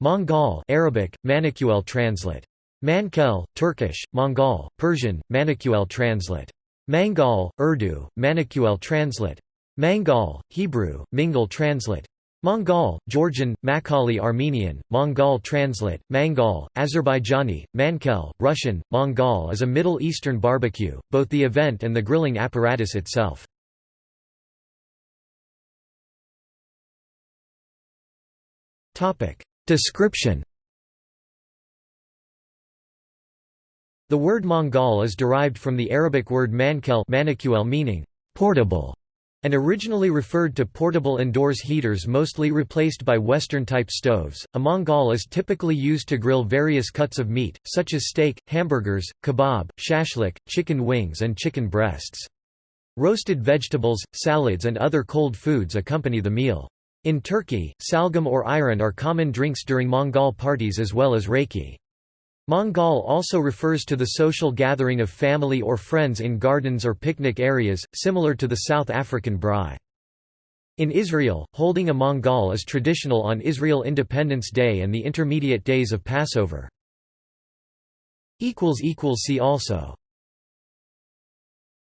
Mangal Arabic, Manicuel translate. Mankel, Turkish, Mangal, Persian, Manicuel translate. Mangal, Urdu, Manicuel translate. Mangal, Hebrew, Mingal translate. Mangal, Georgian, Makhali Armenian, Mongol translate, Mangal, Azerbaijani, Mankel, Russian, Mangal is a Middle Eastern barbecue, both the event and the grilling apparatus itself. Description The word Mangal is derived from the Arabic word mankel meaning portable and originally referred to portable indoors heaters mostly replaced by Western-type stoves. A Mangal is typically used to grill various cuts of meat, such as steak, hamburgers, kebab, shashlik, chicken wings and chicken breasts. Roasted vegetables, salads and other cold foods accompany the meal. In Turkey, salgam or ayran are common drinks during Mangal parties as well as raki. Mangal also refers to the social gathering of family or friends in gardens or picnic areas, similar to the South African braai. In Israel, holding a Mangal is traditional on Israel Independence Day and the intermediate days of Passover. See also